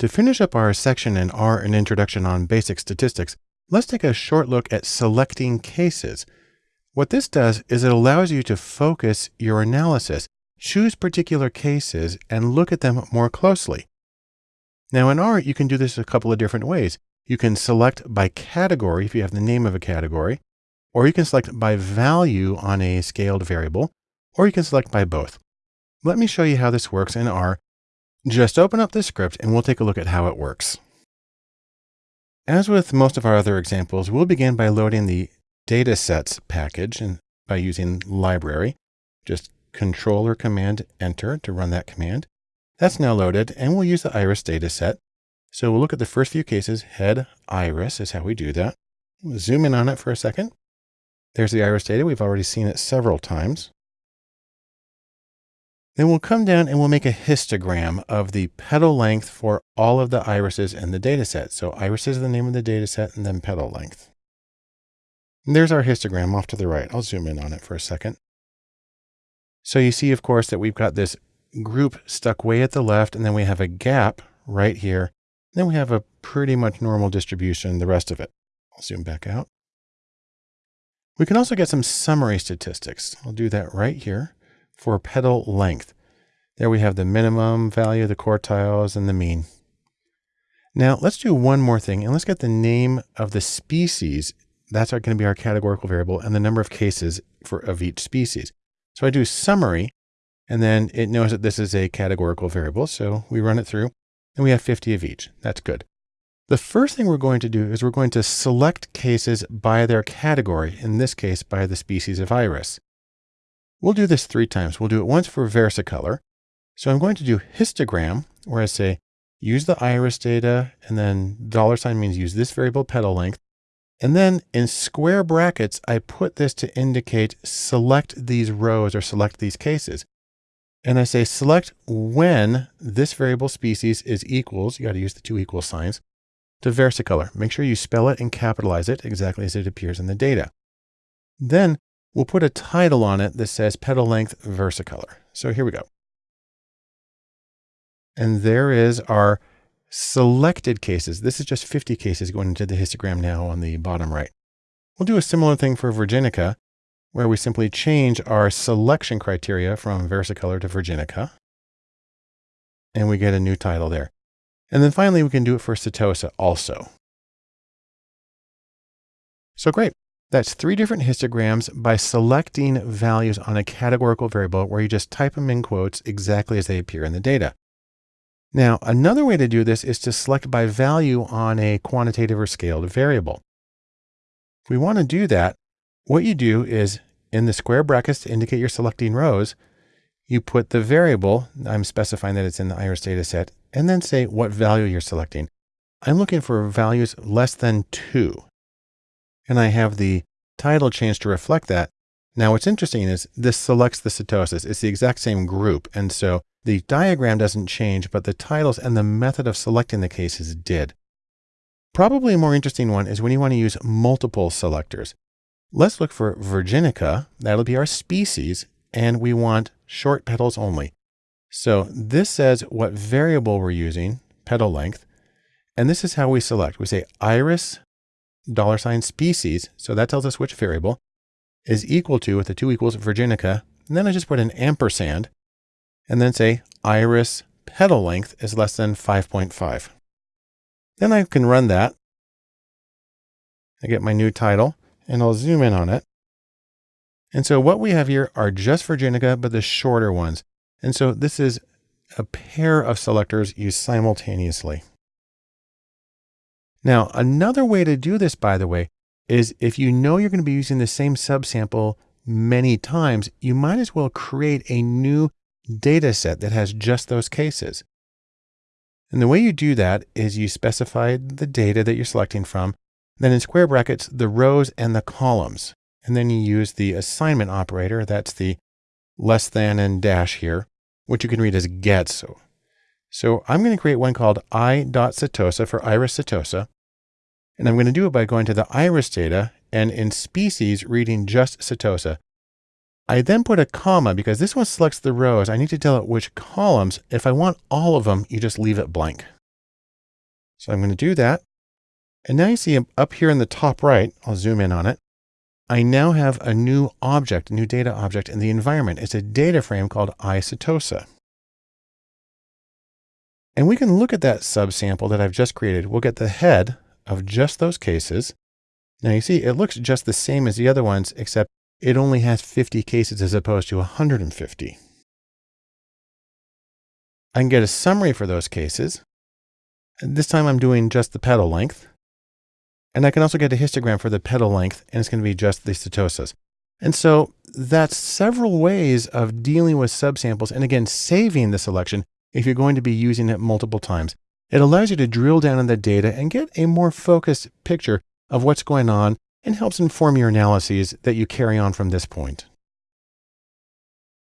To finish up our section in R an introduction on basic statistics, let's take a short look at selecting cases. What this does is it allows you to focus your analysis, choose particular cases, and look at them more closely. Now in R, you can do this a couple of different ways. You can select by category if you have the name of a category, or you can select by value on a scaled variable, or you can select by both. Let me show you how this works in R just open up the script and we'll take a look at how it works. As with most of our other examples, we'll begin by loading the datasets package and by using library. Just control or command enter to run that command. That's now loaded and we'll use the iris dataset. So we'll look at the first few cases. Head iris is how we do that. We'll zoom in on it for a second. There's the iris data. We've already seen it several times. Then we'll come down and we'll make a histogram of the petal length for all of the irises in the dataset. So irises is the name of the dataset and then petal length. And there's our histogram off to the right. I'll zoom in on it for a second. So you see, of course, that we've got this group stuck way at the left, and then we have a gap right here. Then we have a pretty much normal distribution, the rest of it. I'll zoom back out. We can also get some summary statistics. I'll do that right here for petal length. There we have the minimum value, the quartiles, and the mean. Now let's do one more thing and let's get the name of the species. That's going to be our categorical variable and the number of cases for of each species. So I do summary and then it knows that this is a categorical variable. So we run it through and we have 50 of each. That's good. The first thing we're going to do is we're going to select cases by their category, in this case by the species of iris. We'll do this three times. We'll do it once for versicolor. So I'm going to do histogram, where I say use the iris data, and then dollar sign means use this variable petal length. And then in square brackets, I put this to indicate select these rows or select these cases. And I say select when this variable species is equals, you got to use the two equal signs, to versicolor. Make sure you spell it and capitalize it exactly as it appears in the data. Then We'll put a title on it that says petal length versicolor. So here we go. And there is our selected cases. This is just 50 cases going into the histogram now on the bottom right. We'll do a similar thing for Virginica, where we simply change our selection criteria from versicolor to Virginica. And we get a new title there. And then finally, we can do it for Setosa also. So great. That's three different histograms by selecting values on a categorical variable where you just type them in quotes exactly as they appear in the data. Now, another way to do this is to select by value on a quantitative or scaled variable. If we want to do that, what you do is in the square brackets to indicate you're selecting rows, you put the variable, I'm specifying that it's in the iris data set, and then say what value you're selecting. I'm looking for values less than two and I have the title changed to reflect that. Now what's interesting is this selects the setosas. It's the exact same group. And so the diagram doesn't change, but the titles and the method of selecting the cases did. Probably a more interesting one is when you want to use multiple selectors. Let's look for Virginica. That'll be our species. And we want short petals only. So this says what variable we're using, petal length. And this is how we select. We say iris dollar sign species, so that tells us which variable, is equal to, with the two equals, Virginica, and then I just put an ampersand, and then say iris petal length is less than 5.5. Then I can run that. I get my new title, and I'll zoom in on it. And so what we have here are just Virginica, but the shorter ones. And so this is a pair of selectors used simultaneously. Now, another way to do this, by the way, is if you know you're going to be using the same subsample many times, you might as well create a new data set that has just those cases. And the way you do that is you specify the data that you're selecting from, then in square brackets, the rows and the columns. And then you use the assignment operator. That's the less than and dash here, which you can read as get. So so I'm going to create one called i.setosa for iris setosa. And I'm going to do it by going to the iris data and in species reading just setosa. I then put a comma because this one selects the rows. I need to tell it which columns. If I want all of them, you just leave it blank. So I'm going to do that. And now you see up here in the top right, I'll zoom in on it. I now have a new object, a new data object in the environment. It's a data frame called iCetosa. And we can look at that subsample that I've just created. We'll get the head of just those cases. Now you see, it looks just the same as the other ones, except it only has 50 cases as opposed to 150. I can get a summary for those cases. And this time I'm doing just the petal length. And I can also get a histogram for the petal length, and it's going to be just the setosas. And so that's several ways of dealing with subsamples and again, saving the selection if you're going to be using it multiple times. It allows you to drill down on the data and get a more focused picture of what's going on and helps inform your analyses that you carry on from this point.